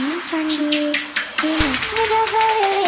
簡単に今すぐ覚え